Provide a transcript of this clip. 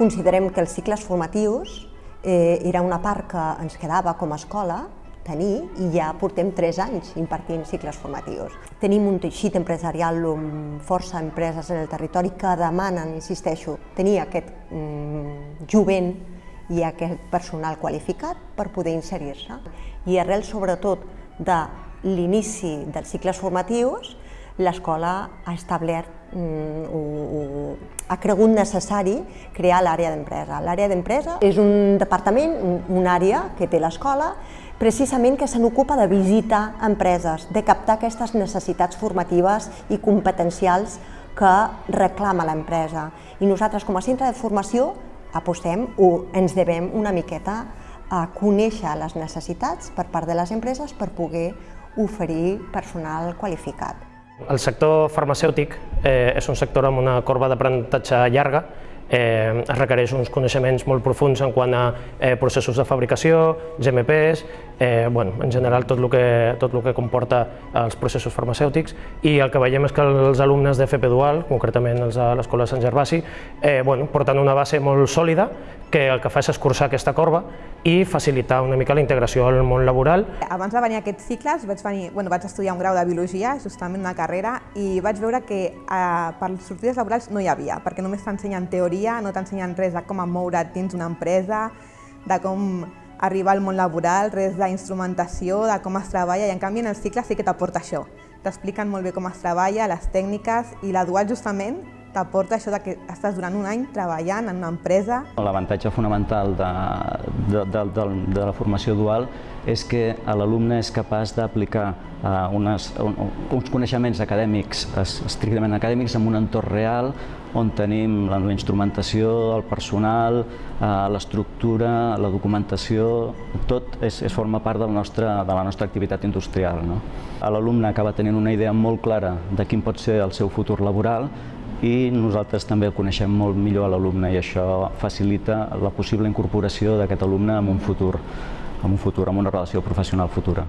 Considerem que els cicles formatius eh, era una part que ens quedava com a escola tenir i ja portem 3 anys impartint cicles formatius. Tenim un teixit empresarial amb força empreses en el territori que demanen, insisteixo, tenir aquest mm, jovent i aquest personal qualificat per poder inserir-se. I arrel sobretot de l'inici dels cicles formatius, l'escola ha establert, mm, ha cregut necessari crear l'àrea d'empresa. L'àrea d'empresa és un departament, un, una àrea que té l'escola, precisament que se n'ocupa de visitar empreses, de captar aquestes necessitats formatives i competencials que reclama l'empresa. I nosaltres, com a centre de formació, apostem o ens devem una miqueta a conèixer les necessitats per part de les empreses per poder oferir personal qualificat. El sector farmacèutic eh, és un sector amb una corba d'aprenentatge llarga, eh, es requereix uns coneixements molt profuns en quant a eh, processos de fabricació, GMPs, eh, bueno, en general tot el, que, tot el que comporta els processos farmacèutics i el que veiem és que els alumnes de FP Dual, concretament els de l'Escola Sant Gervasi, eh, bueno, porten una base molt sòlida que el que fa és escurçar aquesta corba i facilitar una mica la integració al món laboral. Abans de venir a aquests cicles vaig, venir, bueno, vaig estudiar un grau de Biologia, justament una carrera, i vaig veure que eh, per sortides laborals no hi havia, perquè només t'ensenyen teoria, no t'ensenyen res de com moure't dins una empresa, de com arribar al món laboral, res d'instrumentació, de com es treballa, i en canvi en el cicle sí que t'aporta això. T'expliquen molt bé com es treballa, les tècniques, i la dual justament t'aporta això de que estàs durant un any treballant en una empresa. L'avantatge fonamental de, de, de, de, de la formació dual és que l'alumne és capaç d'aplicar unes, un, uns coneixements acadèmics, estrictament acadèmics, en un entorn real on tenim la, la instrumentació, el personal, uh, l'estructura, la documentació, tot és, és forma part del nostre, de la nostra activitat industrial. No? L'alumne acaba tenint una idea molt clara de quin pot ser el seu futur laboral i nosaltres també coneixem molt millor a l'alumne i això facilita la possible incorporació d'aquest alumne en un futur, en un futur, en una relació professional futura.